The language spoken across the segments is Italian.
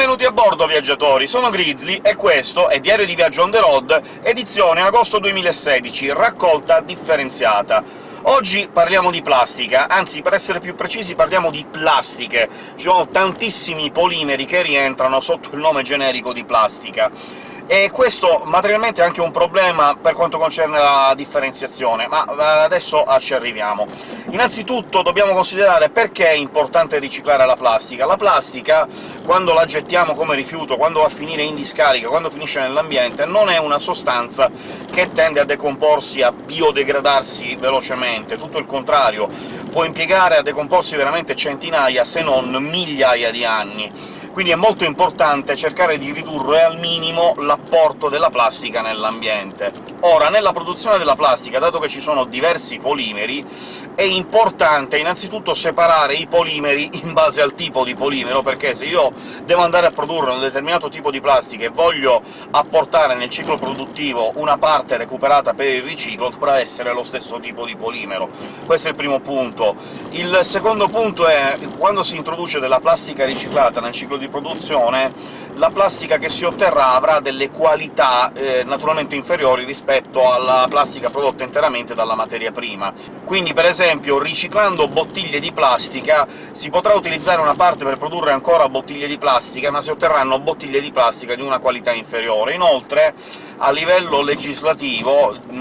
Benvenuti a bordo, viaggiatori! Sono Grizzly, e questo è Diario di Viaggio on the road, edizione agosto 2016, raccolta differenziata. Oggi parliamo di plastica, anzi, per essere più precisi parliamo di plastiche. Ci sono tantissimi polimeri che rientrano sotto il nome generico di plastica e questo materialmente è anche un problema per quanto concerne la differenziazione, ma eh, adesso ci arriviamo. Innanzitutto dobbiamo considerare perché è importante riciclare la plastica. La plastica, quando la gettiamo come rifiuto, quando va a finire in discarica, quando finisce nell'ambiente, non è una sostanza che tende a decomporsi, a biodegradarsi velocemente, tutto il contrario, può impiegare a decomporsi veramente centinaia, se non migliaia di anni quindi è molto importante cercare di ridurre al minimo l'apporto della plastica nell'ambiente. Ora, nella produzione della plastica, dato che ci sono diversi polimeri, è importante innanzitutto separare i polimeri in base al tipo di polimero, perché se io devo andare a produrre un determinato tipo di plastica e voglio apportare nel ciclo produttivo una parte recuperata per il riciclo, dovrà essere lo stesso tipo di polimero. Questo è il primo punto. Il secondo punto è quando si introduce della plastica riciclata nel ciclo di produzione, la plastica che si otterrà avrà delle qualità eh, naturalmente inferiori rispetto alla plastica prodotta interamente dalla materia prima. Quindi, per esempio, riciclando bottiglie di plastica si potrà utilizzare una parte per produrre ancora bottiglie di plastica, ma si otterranno bottiglie di plastica di una qualità inferiore. Inoltre, a livello legislativo, mh,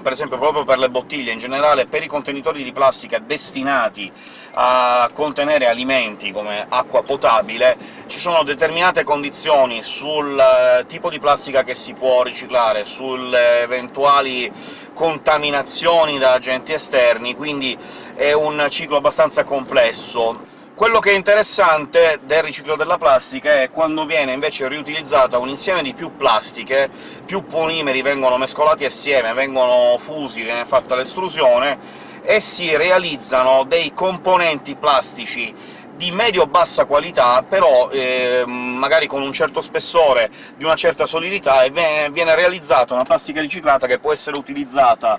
per esempio proprio per le bottiglie, in generale per i contenitori di plastica destinati a contenere alimenti come acqua potabile, ci sono determinate condizioni sul eh, tipo di plastica che si può riciclare, sulle eventuali contaminazioni da agenti esterni, quindi è un ciclo abbastanza complesso. Quello che è interessante del riciclo della plastica è quando viene invece riutilizzata un insieme di più plastiche, più polimeri vengono mescolati assieme, vengono fusi, viene fatta l'estrusione, e si realizzano dei componenti plastici di medio-bassa qualità, però eh, magari con un certo spessore, di una certa solidità, e viene realizzata una plastica riciclata che può essere utilizzata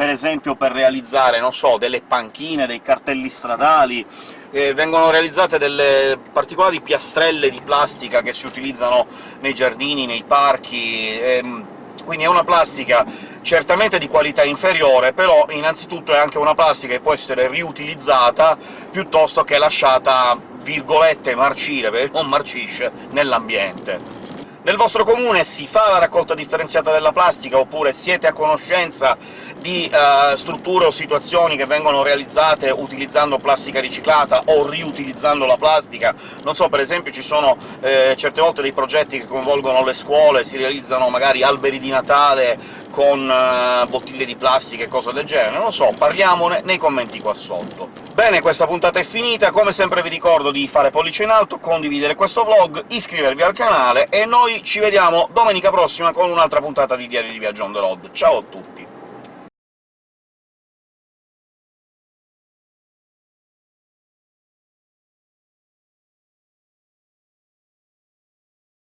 per esempio per realizzare, non so, delle panchine, dei cartelli stradali, eh, vengono realizzate delle particolari piastrelle di plastica che si utilizzano nei giardini, nei parchi, ehm, quindi è una plastica certamente di qualità inferiore, però innanzitutto è anche una plastica che può essere riutilizzata piuttosto che lasciata, virgolette, marcire, perché non marcisce, nell'ambiente. Nel vostro comune si fa la raccolta differenziata della plastica, oppure siete a conoscenza di uh, strutture o situazioni che vengono realizzate utilizzando plastica riciclata o riutilizzando la plastica? Non so, per esempio ci sono eh, certe volte dei progetti che coinvolgono le scuole, si realizzano magari alberi di Natale con uh, bottiglie di plastica e cose del genere, non lo so, parliamone nei commenti qua sotto. Bene, questa puntata è finita, come sempre vi ricordo di fare pollice in alto, condividere questo vlog, iscrivervi al canale, e noi ci vediamo domenica prossima con un'altra puntata di Diario di Viaggio on the road. Ciao a tutti!